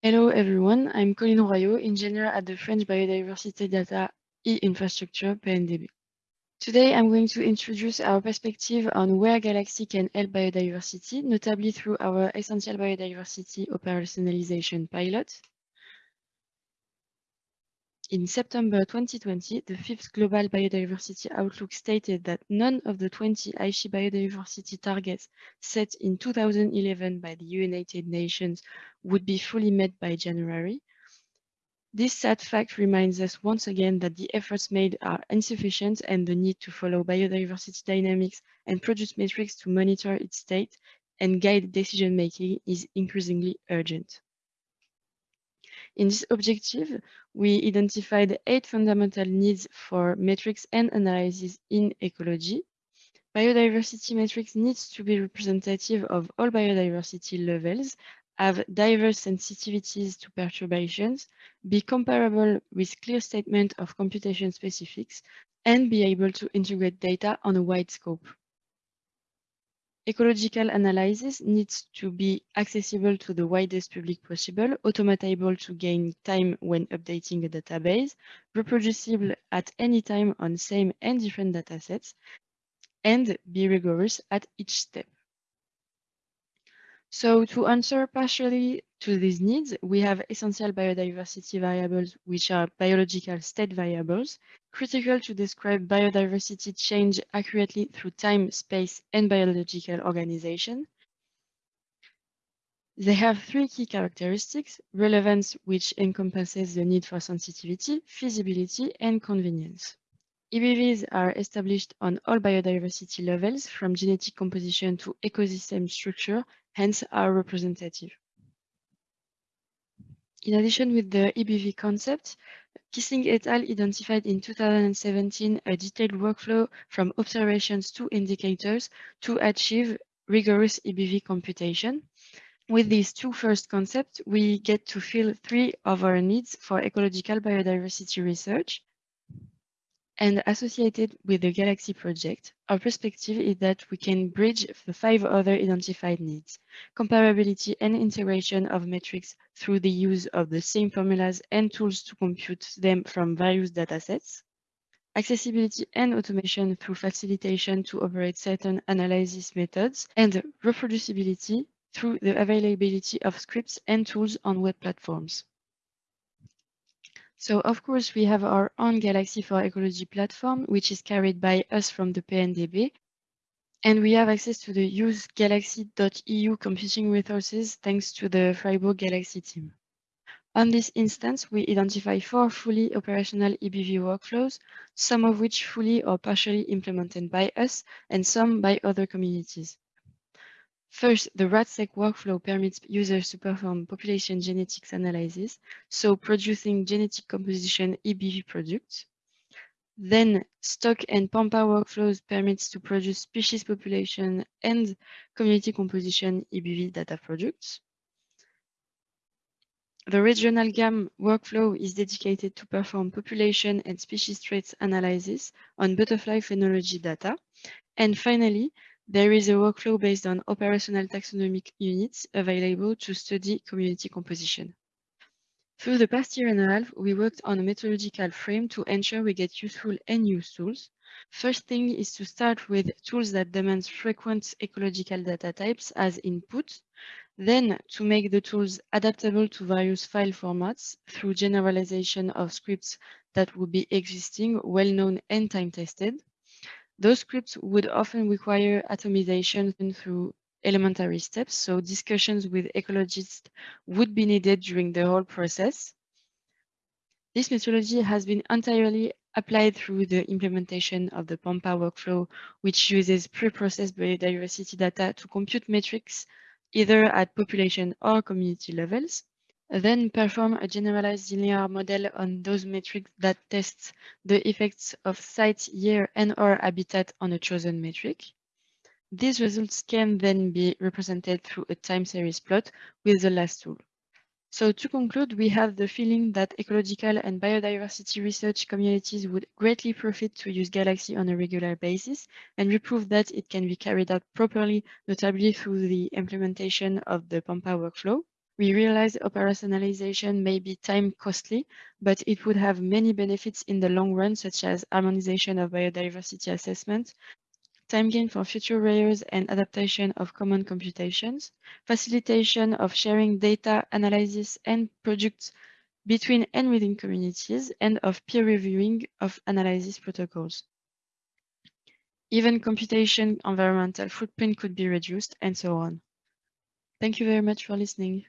Hello everyone, I'm Coline Royaux, engineer at the French Biodiversity Data e-Infrastructure PNDB. Today I'm going to introduce our perspective on where Galaxy can help biodiversity, notably through our Essential Biodiversity Operationalization pilot, in September 2020, the fifth Global Biodiversity Outlook stated that none of the 20 Aichi biodiversity targets set in 2011 by the United Nations would be fully met by January. This sad fact reminds us once again that the efforts made are insufficient and the need to follow biodiversity dynamics and produce metrics to monitor its state and guide decision-making is increasingly urgent. In this objective, we identified eight fundamental needs for metrics and analysis in ecology. Biodiversity metrics needs to be representative of all biodiversity levels, have diverse sensitivities to perturbations, be comparable with clear statement of computation specifics, and be able to integrate data on a wide scope. Ecological analysis needs to be accessible to the widest public possible, automatable to gain time when updating a database, reproducible at any time on same and different datasets, and be rigorous at each step. So to answer partially to these needs, we have essential biodiversity variables, which are biological state variables, critical to describe biodiversity change accurately through time, space, and biological organization. They have three key characteristics, relevance, which encompasses the need for sensitivity, feasibility, and convenience. EBVs are established on all biodiversity levels, from genetic composition to ecosystem structure, hence are representative. In addition with the EBV concept, Kissling et al. identified in 2017 a detailed workflow from observations to indicators to achieve rigorous EBV computation. With these two first concepts, we get to fill three of our needs for ecological biodiversity research. And associated with the Galaxy project, our perspective is that we can bridge the five other identified needs, comparability and integration of metrics through the use of the same formulas and tools to compute them from various datasets, accessibility and automation through facilitation to operate certain analysis methods, and reproducibility through the availability of scripts and tools on web platforms. So of course, we have our own Galaxy for Ecology platform, which is carried by us from the PNDB. And we have access to the usegalaxy.eu computing resources thanks to the Freiburg Galaxy team. On this instance, we identify four fully operational EBV workflows, some of which fully or partially implemented by us and some by other communities. First, the RADseq workflow permits users to perform population genetics analysis, so producing genetic composition EBV products. Then STOC and Pampa workflows permits to produce species population and community composition EBV data products. The regional GAM workflow is dedicated to perform population and species traits analysis on butterfly phenology data. And finally, there is a workflow based on operational taxonomic units available to study community composition. Through the past year and a half, we worked on a methodological frame to ensure we get useful and use tools. First thing is to start with tools that demand frequent ecological data types as input, then to make the tools adaptable to various file formats through generalization of scripts that would be existing, well-known and time-tested. Those scripts would often require atomization through elementary steps, so discussions with ecologists would be needed during the whole process. This methodology has been entirely applied through the implementation of the Pampa workflow, which uses pre-processed biodiversity data to compute metrics either at population or community levels. Then perform a generalized linear model on those metrics that tests the effects of site, year, and or habitat on a chosen metric. These results can then be represented through a time series plot with the last tool. So to conclude, we have the feeling that ecological and biodiversity research communities would greatly profit to use Galaxy on a regular basis, and we prove that it can be carried out properly, notably through the implementation of the Pampa workflow. We realize operationalization may be time costly, but it would have many benefits in the long run, such as harmonization of biodiversity assessment, time gain for future layers and adaptation of common computations, facilitation of sharing data analysis and products between and within communities, and of peer reviewing of analysis protocols. Even computation environmental footprint could be reduced and so on. Thank you very much for listening.